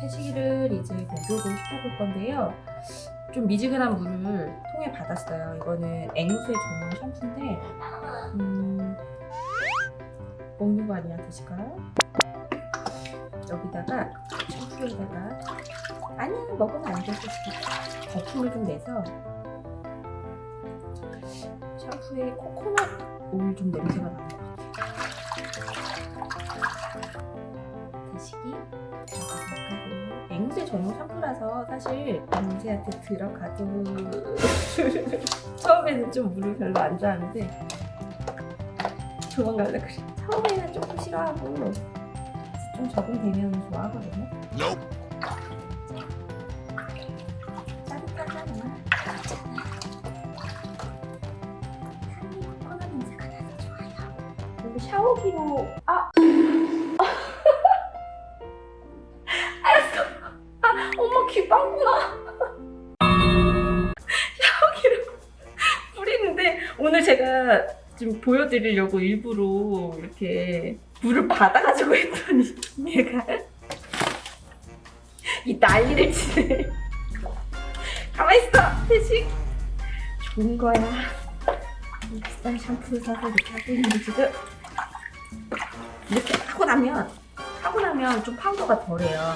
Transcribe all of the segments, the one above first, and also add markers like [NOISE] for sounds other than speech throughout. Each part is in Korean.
태식이를 이제 목욕을 시켜볼 건데요. 좀 미지근한 물을 통에 받았어요. 이거는 앵무새 전용 샴푸인데 음, 먹는 거 아니야 드실까요? 여기다가 샴푸에다가 아니야 먹으면 안 되겠어. 거품을 좀 내서 샴푸에 코코넛 오일 좀 냄새가 나는 것 같아요. 드시기 앵무새 전용 샴푸라서 사실 앵무새한테 들어가도 [LAUGHS] 처음에는 좀 물을 별로 안 좋아하는데 도망갈라 그래. 처음에는 조금 싫어하고 좀 적응되면 좋아하거든요. 샤워기로 아 빵꾸나. 샤워기를 [LAUGHS] 뿌리는데 오늘 제가 좀 보여드리려고 일부러 이렇게 물을 받아가지고 했더니 얘가 이 난리를 치네. 가만히 있어 태식. 좋은 거야. 이 비싼 샴푸를 사서 이렇게 하고 있는데 지금 이렇게 하고 나면 하고 나면 좀 파우더가 덜해요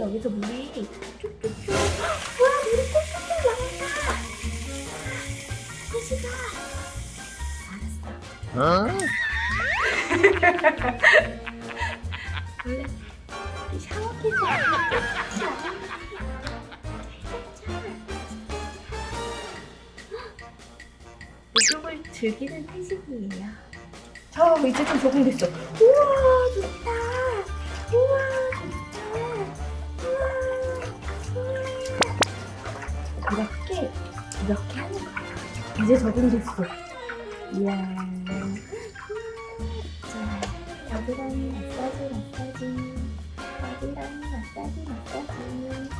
여기서 물이 쭉쭉쭉. 와, 물이 뚝뚝뚝 나온다. 태식아. 알았어. 원래 이 샤워기에서 같이 나오는 목욕을 즐기는 태식이에요. 저 이제 좀 적응됐어. 우와 좋다. 우와 이제 적응됐어. 이야. 자, 겨드랑이 마사지 마사지. 겨드랑이 마사지 마사지.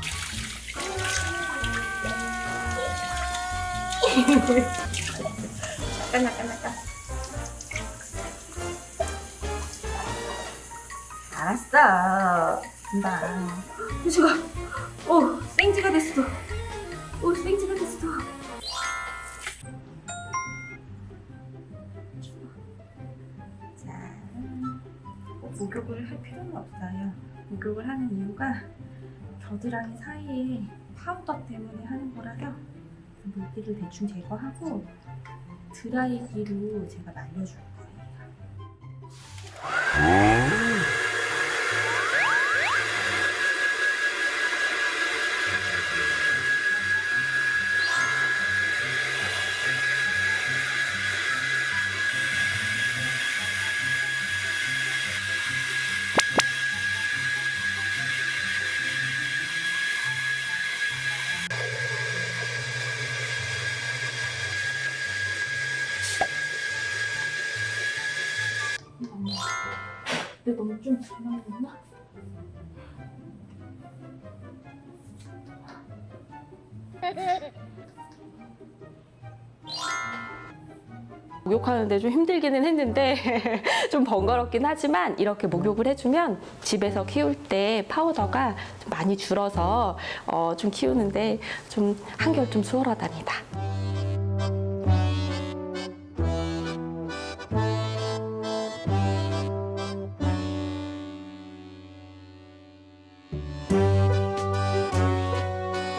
잠깐 잠깐 잠깐. 알았어. 금방. 휴지가, 오, 생지가 됐어. 오, 생지가 됐어. 목욕을 할 필요는 없어요. 목욕을 하는 이유가 겨드랑이 사이에 파우더 때문에 하는 거라서 물기를 대충 제거하고 드라이기로 제가 말려줄 거예요. 근데 너무 좀 불안했나? [LAUGHS] 목욕하는데 좀 힘들기는 했는데 [LAUGHS] 좀 번거롭긴 하지만 이렇게 목욕을 해주면 집에서 키울 때 파우더가 좀 많이 줄어서 어, 좀 키우는데 좀 한결 좀 수월하답니다.